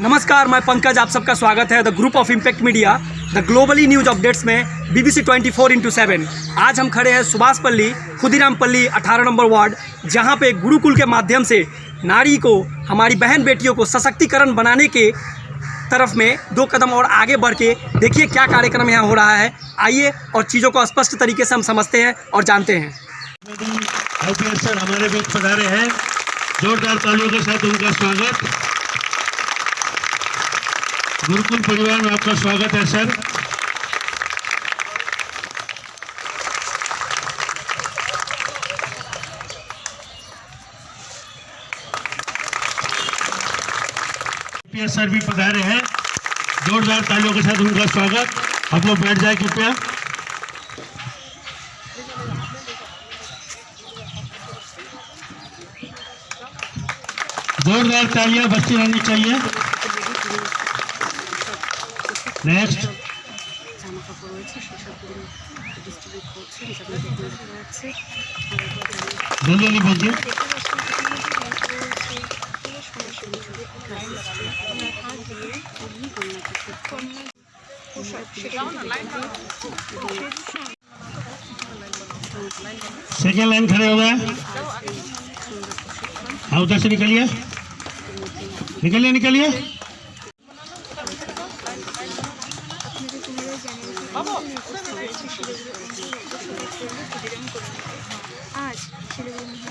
नमस्कार, मैं पंकज, आप सबका स्वागत है the group of impact media the globally news updates में बीबीसी 24 फोर इंटू सेवन आज हम खड़े हैं सुभाष पल्ली, खुदीराम पल्ली, अठारह नंबर वार्ड, जहाँ पे गुरुकुल के माध्यम से नारी को, हमारी बहन बेटियों को सशक्तिकरण बनाने के तरफ़ में दो कदम और आगे बढ़ के देखिए क्या कार्यक्रम यहाँ हो रहा है। आइए और चीज़ों को स्पष्ट तरीके से हम समझते हैं और जानते हैं। हमारे बीच पधारे हैं। जोरदार तालियों के साथ उनका स्वागत। गुरुकुल परिवार में आपका स्वागत है, सर। सर भी पधारे हैं। जोरदार तालियों के साथ उनका स्वागत। आप लोग बैठ जाए कृपया। जोरदार तालियाँ बस्ती रहनी चाहिए। नेक्स्ट জামা কাপড় রয়েছে সেসবগুলো ডিস্ট্রিবিউট করছে হিসাব মতো করে দেখা যাচ্ছে আর এরপর দাঁড়িয়ে जल्दी जल्दी बोलिए দেখতে পাচ্ছেন কিছু কিছু রয়েছে পুরো সমাজসেবী ক্লাস ওনার হাত দিয়ে উনি কন্যা কিছু কন্যা পোশাক সেটাও না লাইন सेकेंड लाइन खड़े हो गए हाँ उधर से निकलिए निकलिए निकलिए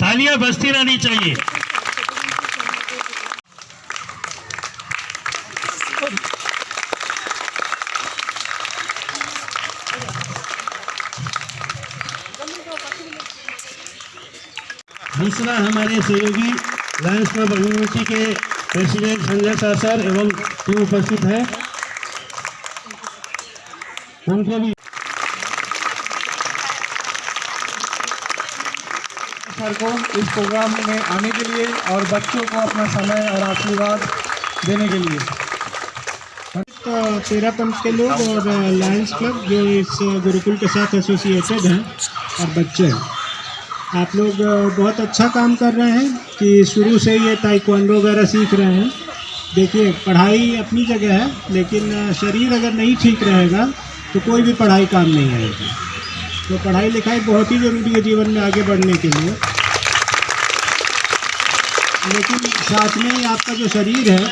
तालियाँ बजती रहनी चाहिए। दूसरा हमारे सहयोगी लायंस क्लब यूनिवर्सिटी के प्रेसिडेंट संजय शाह सर एवं टीम उपस्थित है। उनको भी सर को इस प्रोग्राम में आने के लिए और बच्चों को अपना समय और आशीर्वाद देने के लिए। तेरह पंथ के लोग और लायंस क्लब जो इस गुरुकुल के साथ एसोसिएटेड हैं और बच्चे हैं। आप लोग बहुत अच्छा काम कर रहे हैं कि शुरू से ये ताइक्वांडो वगैरह सीख रहे हैं। देखिए, पढ़ाई अपनी जगह है, लेकिन शरीर अगर नहीं ठीक रहेगा तो कोई भी पढ़ाई काम नहीं आएगी। तो पढ़ाई लिखाई बहुत ही ज़रूरी है जीवन में आगे बढ़ने के लिए। लेकिन साथ में ही आपका जो शरीर है,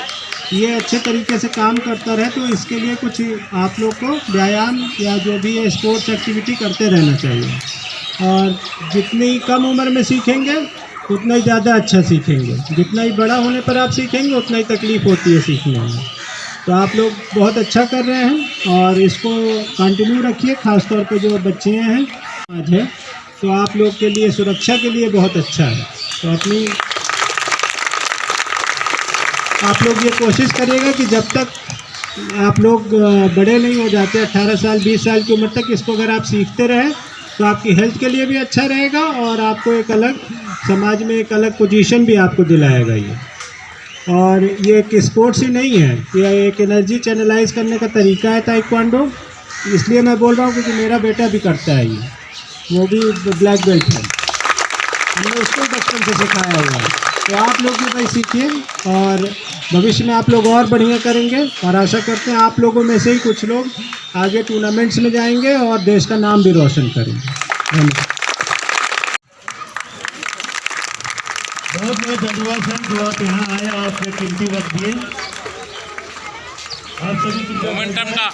ये अच्छे तरीके से काम करता रहे तो इसके लिए कुछ आप लोग को व्यायाम या जो भी है स्पोर्ट्स एक्टिविटी करते रहना चाहिए। और जितनी कम उम्र में सीखेंगे, उतना ही ज़्यादा अच्छा सीखेंगे। जितना ही बड़ा होने पर आप सीखेंगे, उतना ही तकलीफ़ होती है सीखने में। तो आप लोग बहुत अच्छा कर रहे हैं और इसको कंटिन्यू रखिए खास तौर पे जो बच्चे हैं आज है तो आप लोग के लिए, सुरक्षा के लिए बहुत अच्छा है। तो अपनी आप लोग ये कोशिश करिएगा कि जब तक आप लोग बड़े नहीं हो जाते अट्ठारह साल, बीस साल की उम्र तक इसको अगर आप सीखते रहें तो आपकी हेल्थ के लिए भी अच्छा रहेगा और आपको एक अलग, समाज में एक अलग पोजीशन भी आपको दिलाएगा ये। और ये एक स्पोर्ट्स ही नहीं है, ये एक एनर्जी चैनलाइज करने का तरीका है ताइक्वांडो। इसलिए मैं बोल रहा हूँ क्योंकि मेरा बेटा भी करता है ये, वो भी ब्लैक बेल्ट है। हमने उसको बचपन से सिखाया हुआ है। तो आप लोग भी भाई सीखिए और भविष्य में आप लोग और बढ़िया करेंगे और आशा करते हैं आप लोगों में से ही कुछ लोग आगे टूर्नामेंट्स में जाएँगे और देश का नाम भी रोशन करेंगे। धन्यवाद। बहुत बहुत धन्यवाद सर जो आप यहाँ आए और कीमती वक्त दिए। आप सभी मोमेंटम का।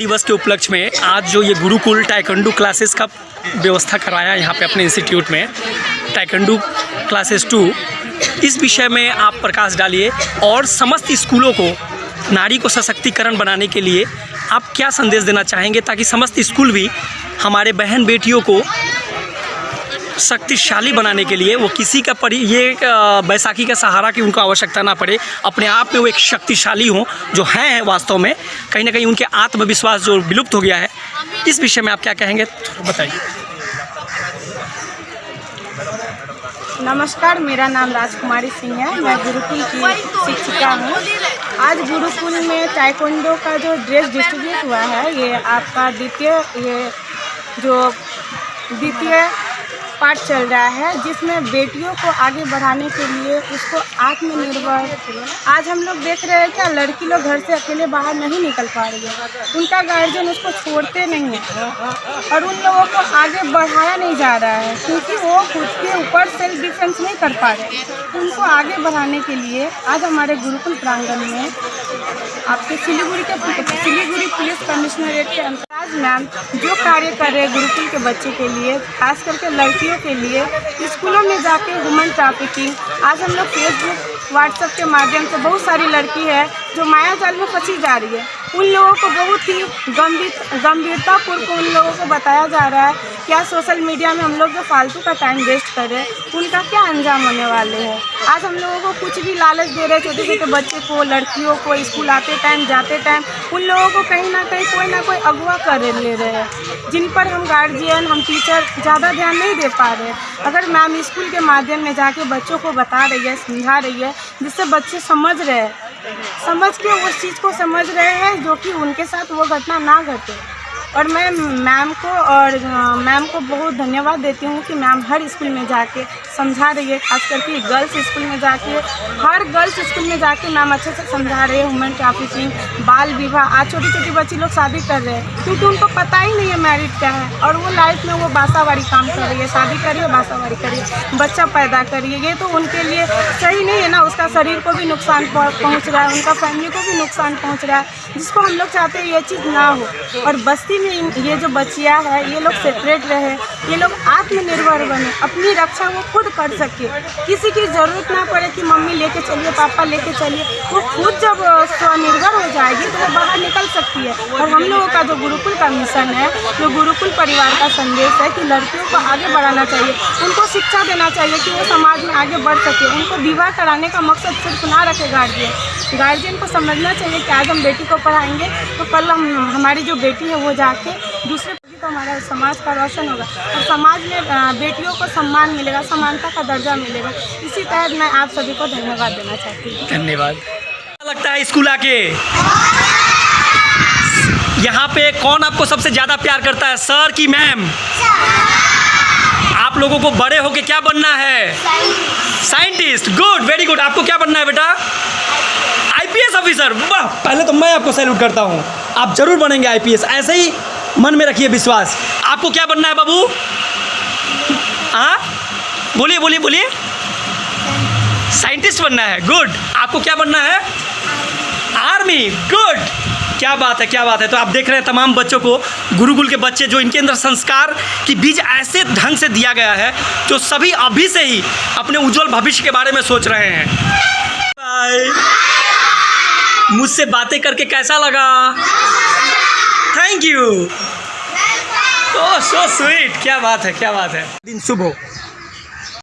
दिवस के उपलक्ष्य में आज जो ये गुरुकुल टाइकंडू क्लासेस का व्यवस्था कराया यहाँ पे अपने इंस्टीट्यूट में टाइकंडू क्लासेस टू इस विषय में आप प्रकाश डालिए और समस्त स्कूलों को नारी को सशक्तिकरण बनाने के लिए आप क्या संदेश देना चाहेंगे ताकि समस्त स्कूल भी हमारे बहन बेटियों को शक्तिशाली बनाने के लिए वो किसी का परि, ये बैसाखी का सहारा की उनको आवश्यकता ना पड़े, अपने आप में वो एक शक्तिशाली हों, जो हैं वास्तव में, कहीं ना कहीं उनके आत्मविश्वास जो विलुप्त हो गया है, इस विषय में आप क्या कहेंगे? बताइए। नमस्कार, मेरा नाम राजकुमारी सिंह है, मैं गुरुकुल की शिक्षिका हूँ। आज गुरुकुल में टाइकोंडो का जो ड्रेस डिस्ट्रीब्यूट हुआ है, ये आपका द्वितीय, ये जो द्वितीय पार्ट चल रहा है, जिसमें बेटियों को आगे बढ़ाने के लिए उसको आत्मनिर्भर आज हम लोग देख रहे हैं क्या लड़की लोग घर से अकेले बाहर नहीं निकल पा रही है। उनका गार्जियन उसको छोड़ते नहीं है और उन लोगों को आगे बढ़ाया नहीं जा रहा है, क्योंकि वो खुद के ऊपर सेल्फ डिफेंस नहीं कर पा रहे। उनको आगे बढ़ाने के लिए आज हमारे गुरुकुल प्रांगण में आपके सिलीगुड़ी के सिलीगुड़ी पुलिस कमिश्नरेट के अंतराज मैम जो कार्य कर रहे हैं गुरुकुल के बच्चों के लिए, खास करके लड़कियों के लिए, स्कूलों में जाके वुमेन ट्रैफिकिंग आज हम लोग फेसबुक व्हाट्सएप के माध्यम से बहुत सारी लड़की है जो माया जाल में फंसी जा रही है। उन लोगों को बहुत ही गंभीर, गंभीरतापूर्वक उन लोगों को बताया जा रहा है क्या सोशल मीडिया में हम लोग जो फालतू का टाइम वेस्ट कर रहे हैं, उनका क्या अंजाम होने वाले हैं? आज हम लोगों को कुछ भी लालच दे रहे छोटे छोटे बच्चे को, लड़कियों को, स्कूल आते टाइम जाते टाइम उन लोगों को कहीं ना कहीं कोई ना कोई अगवा कर ले रहे हैं, जिन पर हम गार्जियन हम टीचर ज़्यादा ध्यान नहीं दे पा रहे अगर मैम स्कूल के माध्यम में जाके बच्चों को बता रही है, समझा रही है, जिससे बच्चे समझ रहे हैं समझ के उस चीज़ को समझ रहे हैं जो कि उनके साथ वो घटना ना घटे। और मैं मैम को और मैम को बहुत धन्यवाद देती हूँ कि मैम हर स्कूल में जाके समझा रही है, खास करके गर्ल्स स्कूल में जाके। हर गर्ल्स स्कूल में जाके मैम अच्छे से समझा रहे हैं वुमेन ट्रैफिकिंग बाल विवाह। आज छोटी छोटी बच्ची लोग शादी कर रहे हैं, क्योंकि उनको पता ही नहीं है मैरिड क्या है। और वो लाइफ में वो बासावाड़ी काम कर रही है, शादी करिए, बासावाड़ी करिए, बच्चा पैदा करिए। ये तो उनके लिए सही नहीं है ना, उसका शरीर को भी नुकसान पहुँच रहा है, उनका फैमिली को भी नुकसान पहुँच रहा है, जिसको हम लोग चाहते हैं ये चीज़ ना हो। और बस्ती इन- ये जो बच्चियाँ है, ये लोग सेपरेट रहे, ये लोग आत्मनिर्भर बने, अपनी रक्षा वो खुद कर सके। किसी की ज़रूरत ना पड़े कि मम्मी लेके चलिए, पापा लेके चलिए, वो खुद जब स्वनिर्भर हो जाएगी तो वो बाहर निकल सकती है। और हम लोगों का जो गुरुकुल का मिशन है, जो गुरुकुल परिवार का संदेश है कि लड़कियों को आगे बढ़ाना चाहिए, उनको शिक्षा देना चाहिए कि वो समाज में आगे बढ़ सके। उनको विवाह कराने का मकसद सिर्फ़ ना रखे गार्जियन गार्जियन को समझना चाहिए कि आज हम बेटी को पढ़ाएँगे तो कल हम, हमारी जो बेटी है वो जाके दूसरे तो हमारा समाज का रोशन होगा और समाज में बेटियों को सम्मान मिलेगा, समानता का दर्जा मिलेगा। इसी तहत मैं आप सभी को धन्यवाद देना चाहती हूँ। धन्यवाद। लगता है स्कूल आके? यहाँ पे कौन आपको सबसे ज़्यादा प्यार करता है, सर की मैम? आप लोगों को बड़े होके क्या बनना है? साइंटिस्ट। Good, very good. आपको क्या बनना है बेटा? आईपीएस ऑफिसर वाह। पहले तो मैं आपको सैल्यूट करता हूँ। आप ज़रूर बनेंगे आईपीएस ऐसे ही मन में रखिए विश्वास। आपको क्या बनना है बाबू? हाँ? बोलिए बोलिए बोलिए। साइंटिस्ट बनना है गुड आपको क्या बनना है? आर्मी गुड क्या बात है, क्या बात है। तो आप देख रहे हैं तमाम बच्चों को, गुरुकुल के बच्चे जो इनके अंदर संस्कार की बीज ऐसे ढंग से दिया गया है, जो सभी अभी से ही अपने उज्जवल भविष्य के बारे में सोच रहे हैं। बाय मुझसे बातें करके कैसा लगा? Thank you oh so sweet क्या बात है क्या बात है। दिन सुबह हो।